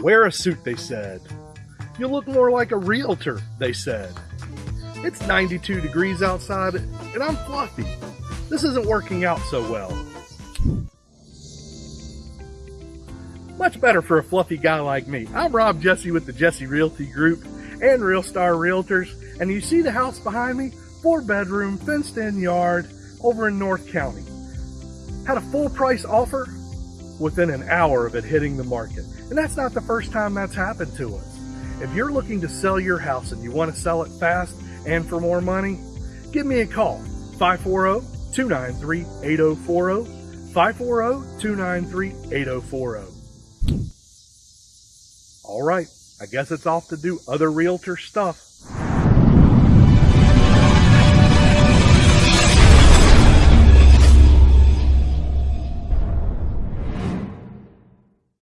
Wear a suit, they said. You look more like a realtor, they said. It's 92 degrees outside and I'm fluffy. This isn't working out so well. Much better for a fluffy guy like me. I'm Rob Jesse with the Jesse Realty Group and Real Star Realtors, and you see the house behind me? Four bedroom, fenced in yard over in North County. Had a full price offer within an hour of it hitting the market. And that's not the first time that's happened to us. If you're looking to sell your house and you want to sell it fast and for more money, give me a call 540 293 8040. 540 293 8040. All right, I guess it's off to do other realtor stuff.